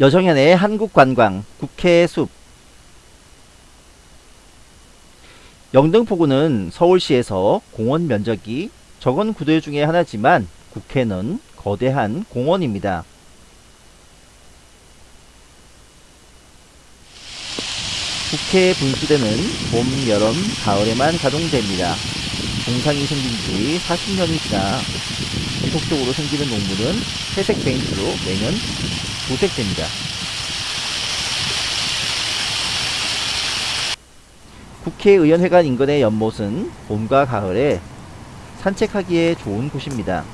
여정현의 한국관광 국회 숲 영등포구는 서울시에서 공원 면적이 적은 구도 중에 하나지만 국회는 거대한 공원입니다. 국회 분수대는 봄, 여름, 가을에만 가동됩니다. 동상이 생긴 지 40년이 지나 지속적으로 생기는 농물은 회색 페인트로 매년 도색됩니다. 국회의원회관 인근의 연못은 봄과 가을에 산책하기에 좋은 곳입니다.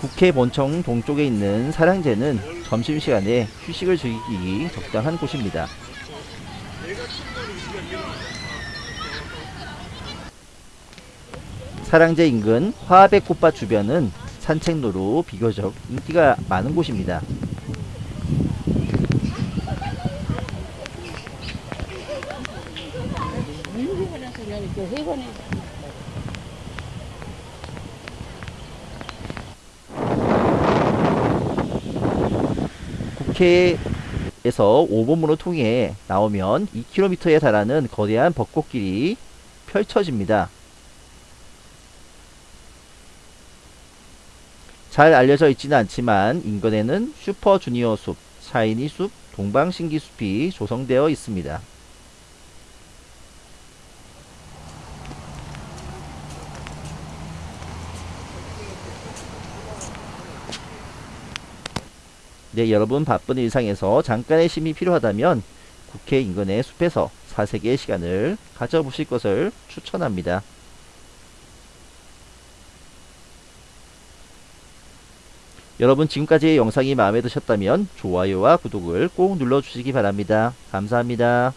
국회 본청 동쪽에 있는 사랑제는 점심시간에 휴식을 즐기기 적당한 곳입니다. 사랑제 인근 화백 꽃밭 주변은 산책로로 비교적 인기가 많은 곳입니다. 회관 에 국회에서 5번문을 통해 나오면 2km에 달하는 거대한 벚꽃길이 펼쳐집니다. 잘 알려져 있지는 않지만 인근에는 슈퍼주니어 숲, 샤이니 숲, 동방신기 숲이 조성되어 있습니다. 네, 여러분 바쁜 일상에서 잠깐의 쉼이 필요하다면 국회 인근의 숲에서 사색의 시간을 가져보실 것을 추천합니다. 여러분 지금까지의 영상이 마음에 드셨다면 좋아요와 구독을 꼭 눌러주시기 바랍니다. 감사합니다.